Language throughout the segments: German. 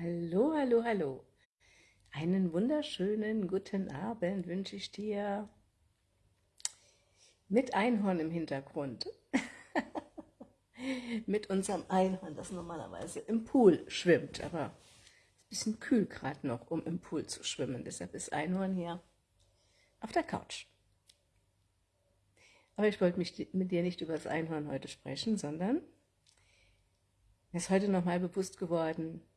Hallo, hallo, hallo. Einen wunderschönen guten Abend wünsche ich dir mit Einhorn im Hintergrund. mit unserem Einhorn, das normalerweise im Pool schwimmt, aber es ist ein bisschen kühl gerade noch, um im Pool zu schwimmen. Deshalb ist Einhorn hier auf der Couch. Aber ich wollte mich mit dir nicht über das Einhorn heute sprechen, sondern mir ist heute nochmal bewusst geworden,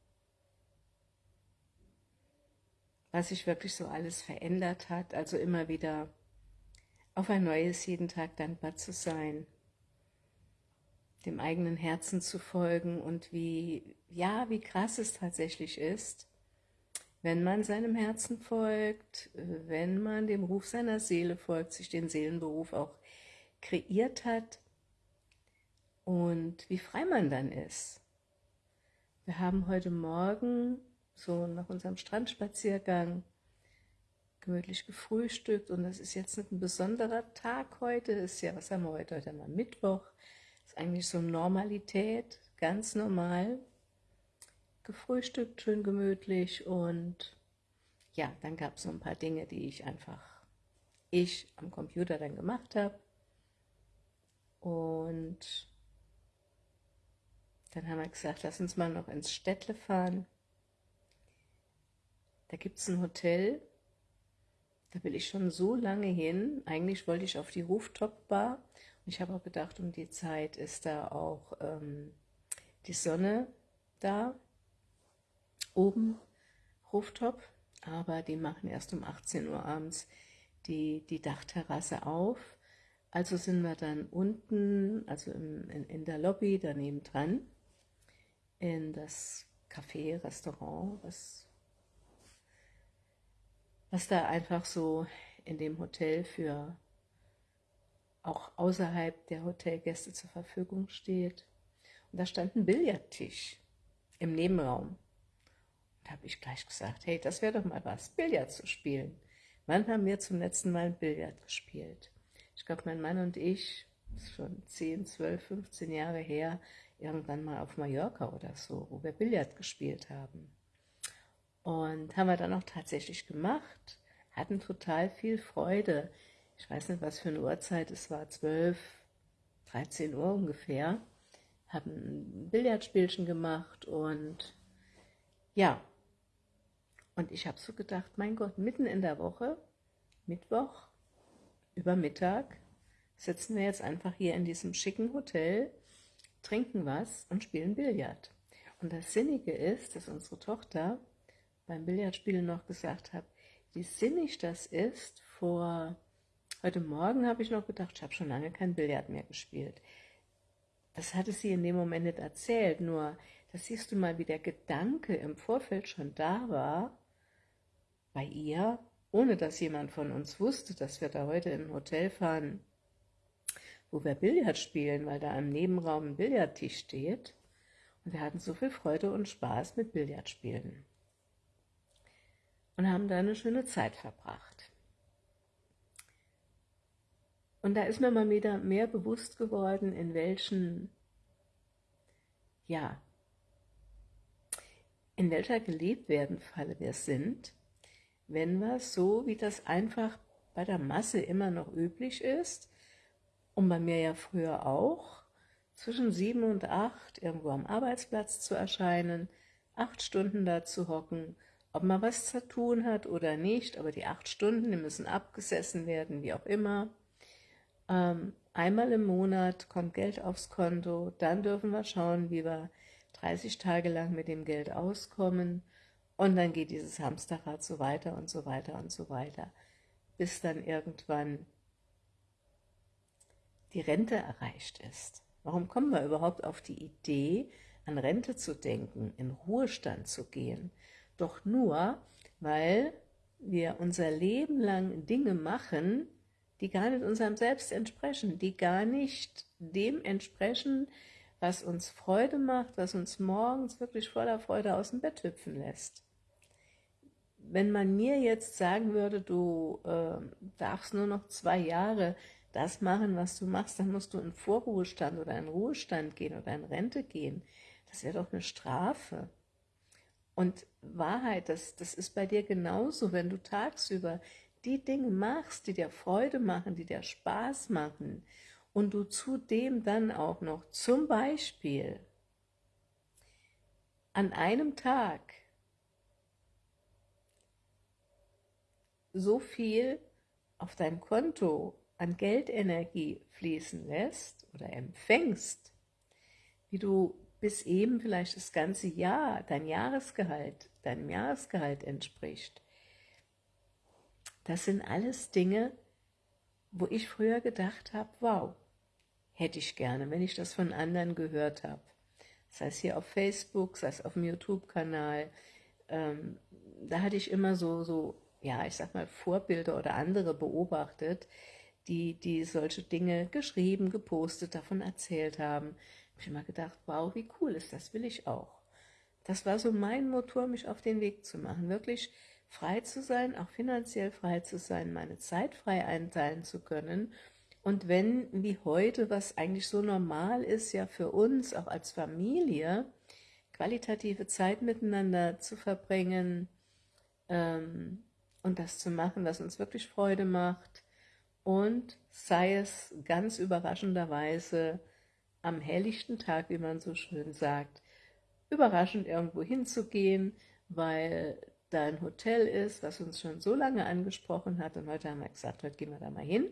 was sich wirklich so alles verändert hat, also immer wieder auf ein neues jeden Tag dankbar zu sein, dem eigenen Herzen zu folgen und wie, ja, wie krass es tatsächlich ist, wenn man seinem Herzen folgt, wenn man dem Ruf seiner Seele folgt, sich den Seelenberuf auch kreiert hat und wie frei man dann ist. Wir haben heute Morgen so nach unserem Strandspaziergang gemütlich gefrühstückt. Und das ist jetzt nicht ein besonderer Tag heute, ist ja, was haben wir heute, heute wir Mittwoch, ist eigentlich so Normalität, ganz normal, gefrühstückt, schön gemütlich. Und ja, dann gab es so ein paar Dinge, die ich einfach, ich am Computer dann gemacht habe und dann haben wir gesagt, lass uns mal noch ins Städtle fahren da gibt es ein Hotel, da will ich schon so lange hin. Eigentlich wollte ich auf die Rooftop-Bar. Und ich habe auch gedacht, um die Zeit ist da auch ähm, die Sonne da, oben, Rooftop. Aber die machen erst um 18 Uhr abends die, die Dachterrasse auf. Also sind wir dann unten, also im, in, in der Lobby daneben dran, in das Café, Restaurant, was was da einfach so in dem Hotel für auch außerhalb der Hotelgäste zur Verfügung steht. Und da stand ein Billardtisch im Nebenraum. Da habe ich gleich gesagt, hey, das wäre doch mal was, Billard zu spielen. Wann haben wir zum letzten Mal ein Billard gespielt? Ich glaube, mein Mann und ich, schon 10, 12, 15 Jahre her, irgendwann mal auf Mallorca oder so, wo wir Billard gespielt haben. Und haben wir dann auch tatsächlich gemacht, hatten total viel Freude. Ich weiß nicht, was für eine Uhrzeit, es war 12, 13 Uhr ungefähr, haben ein Billardspielchen gemacht und ja, und ich habe so gedacht, mein Gott, mitten in der Woche, Mittwoch, über Mittag, sitzen wir jetzt einfach hier in diesem schicken Hotel, trinken was und spielen Billard. Und das Sinnige ist, dass unsere Tochter beim Billardspielen noch gesagt habe, wie sinnig das ist. Vor heute Morgen habe ich noch gedacht, ich habe schon lange kein Billard mehr gespielt. Das hatte sie in dem Moment nicht erzählt, nur das siehst du mal, wie der Gedanke im Vorfeld schon da war, bei ihr, ohne dass jemand von uns wusste, dass wir da heute ein Hotel fahren, wo wir Billard spielen, weil da im Nebenraum ein Billardtisch steht. Und wir hatten so viel Freude und Spaß mit Billardspielen und haben da eine schöne Zeit verbracht. Und da ist mir mal wieder mehr bewusst geworden, in welchen, ja, in welcher gelebt werden Falle wir sind, wenn wir so, wie das einfach bei der Masse immer noch üblich ist, und bei mir ja früher auch, zwischen sieben und acht irgendwo am Arbeitsplatz zu erscheinen, acht Stunden da zu hocken ob man was zu tun hat oder nicht, aber die acht Stunden, die müssen abgesessen werden, wie auch immer. Ähm, einmal im Monat kommt Geld aufs Konto, dann dürfen wir schauen, wie wir 30 Tage lang mit dem Geld auskommen und dann geht dieses Hamsterrad so weiter und so weiter und so weiter, bis dann irgendwann die Rente erreicht ist. Warum kommen wir überhaupt auf die Idee, an Rente zu denken, in Ruhestand zu gehen? Doch nur, weil wir unser Leben lang Dinge machen, die gar nicht unserem Selbst entsprechen, die gar nicht dem entsprechen, was uns Freude macht, was uns morgens wirklich voller Freude aus dem Bett hüpfen lässt. Wenn man mir jetzt sagen würde, du äh, darfst nur noch zwei Jahre das machen, was du machst, dann musst du in Vorruhestand oder in Ruhestand gehen oder in Rente gehen. Das wäre doch eine Strafe. Und Wahrheit, das, das ist bei dir genauso, wenn du tagsüber die Dinge machst, die dir Freude machen, die dir Spaß machen und du zudem dann auch noch zum Beispiel an einem Tag so viel auf dein Konto an Geldenergie fließen lässt oder empfängst, wie du bis eben vielleicht das ganze Jahr, dein Jahresgehalt, deinem Jahresgehalt entspricht. Das sind alles Dinge, wo ich früher gedacht habe, wow, hätte ich gerne, wenn ich das von anderen gehört habe. Sei es hier auf Facebook, sei es auf dem YouTube-Kanal. Ähm, da hatte ich immer so, so, ja, ich sag mal, Vorbilder oder andere beobachtet, die, die solche Dinge geschrieben, gepostet, davon erzählt haben. Habe ich immer gedacht, wow, wie cool ist das, will ich auch. Das war so mein Motor, mich auf den Weg zu machen, wirklich frei zu sein, auch finanziell frei zu sein, meine Zeit frei einteilen zu können und wenn, wie heute, was eigentlich so normal ist, ja für uns, auch als Familie, qualitative Zeit miteinander zu verbringen ähm, und das zu machen, was uns wirklich Freude macht und sei es ganz überraschenderweise am helllichten Tag, wie man so schön sagt, überraschend irgendwo hinzugehen, weil da ein Hotel ist, was uns schon so lange angesprochen hat und heute haben wir gesagt, heute gehen wir da mal hin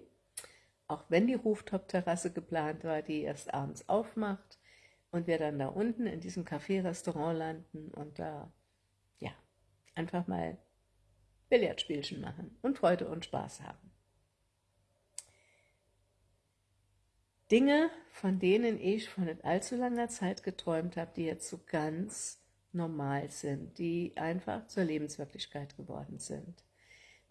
auch wenn die Rooftop-Terrasse geplant war, die erst abends aufmacht und wir dann da unten in diesem Café-Restaurant landen und da, ja, einfach mal Billardspielchen machen und Freude und Spaß haben. Dinge, von denen ich vor nicht allzu langer Zeit geträumt habe, die jetzt so ganz normal sind, die einfach zur Lebenswirklichkeit geworden sind.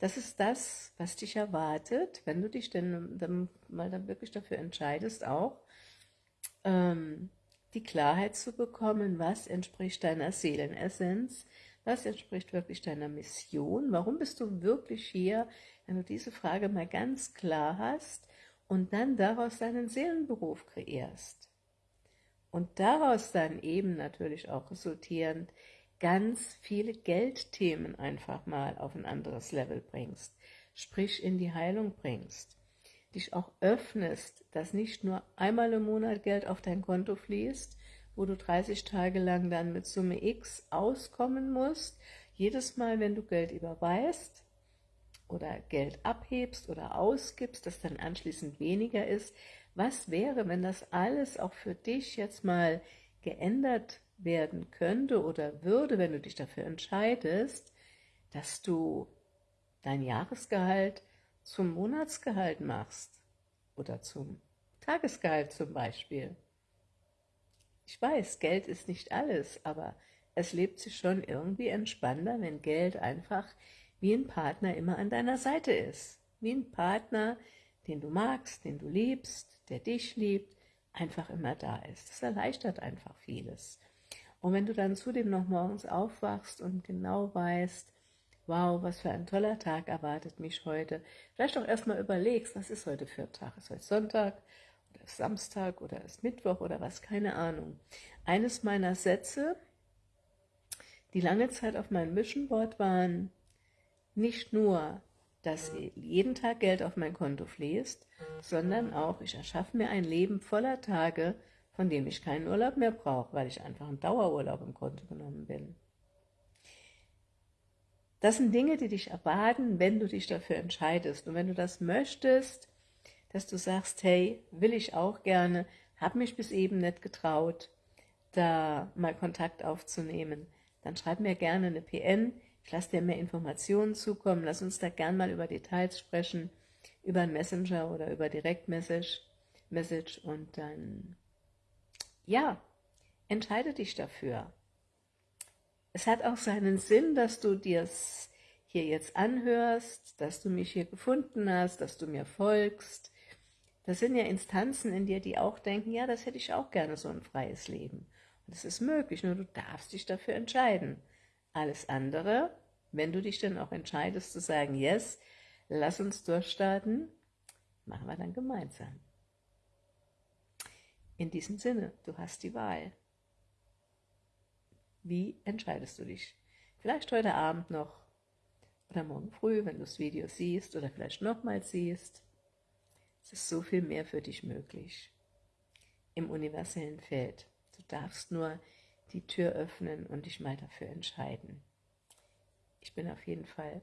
Das ist das, was dich erwartet, wenn du dich denn dann mal dann wirklich dafür entscheidest, auch ähm, die Klarheit zu bekommen, was entspricht deiner Seelenessenz, was entspricht wirklich deiner Mission, warum bist du wirklich hier, wenn du diese Frage mal ganz klar hast und dann daraus deinen Seelenberuf kreierst. Und daraus dann eben natürlich auch resultierend ganz viele Geldthemen einfach mal auf ein anderes Level bringst, sprich in die Heilung bringst, dich auch öffnest, dass nicht nur einmal im Monat Geld auf dein Konto fließt, wo du 30 Tage lang dann mit Summe X auskommen musst, jedes Mal, wenn du Geld überweist oder Geld abhebst oder ausgibst, das dann anschließend weniger ist, was wäre, wenn das alles auch für dich jetzt mal geändert werden könnte oder würde, wenn du dich dafür entscheidest, dass du dein Jahresgehalt zum Monatsgehalt machst oder zum Tagesgehalt zum Beispiel. Ich weiß, Geld ist nicht alles, aber es lebt sich schon irgendwie entspannter, wenn Geld einfach wie ein Partner immer an deiner Seite ist. Wie ein Partner, den du magst, den du liebst, der dich liebt, einfach immer da ist. Das erleichtert einfach vieles. Und wenn du dann zudem noch morgens aufwachst und genau weißt, wow, was für ein toller Tag erwartet mich heute, vielleicht auch erstmal überlegst, was ist heute für ein Tag? Ist heute Sonntag oder ist Samstag oder ist Mittwoch oder was? Keine Ahnung. Eines meiner Sätze, die lange Zeit auf meinem Mission Board waren, nicht nur, dass jeden Tag Geld auf mein Konto fließt, sondern auch, ich erschaffe mir ein Leben voller Tage, von dem ich keinen Urlaub mehr brauche, weil ich einfach im Dauerurlaub im Grunde genommen bin. Das sind Dinge, die dich erwarten, wenn du dich dafür entscheidest. Und wenn du das möchtest, dass du sagst, hey, will ich auch gerne, habe mich bis eben nicht getraut, da mal Kontakt aufzunehmen, dann schreib mir gerne eine PN, ich lasse dir mehr Informationen zukommen, lass uns da gern mal über Details sprechen, über ein Messenger oder über Direktmessage Message und dann ja, entscheide dich dafür. Es hat auch seinen Sinn, dass du dir es hier jetzt anhörst, dass du mich hier gefunden hast, dass du mir folgst. Das sind ja Instanzen in dir, die auch denken, ja, das hätte ich auch gerne, so ein freies Leben. Und es ist möglich, nur du darfst dich dafür entscheiden. Alles andere, wenn du dich dann auch entscheidest zu sagen, yes, lass uns durchstarten, machen wir dann gemeinsam. In diesem Sinne, du hast die Wahl. Wie entscheidest du dich? Vielleicht heute Abend noch oder morgen früh, wenn du das Video siehst oder vielleicht nochmals siehst. Es ist so viel mehr für dich möglich im universellen Feld. Du darfst nur die Tür öffnen und dich mal dafür entscheiden. Ich bin auf jeden Fall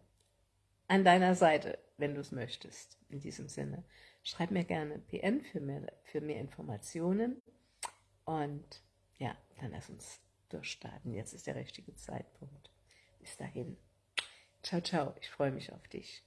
an deiner Seite, wenn du es möchtest. In diesem Sinne, schreib mir gerne PN für mehr, für mehr Informationen und ja, dann lass uns durchstarten. Jetzt ist der richtige Zeitpunkt. Bis dahin. Ciao, ciao. Ich freue mich auf dich.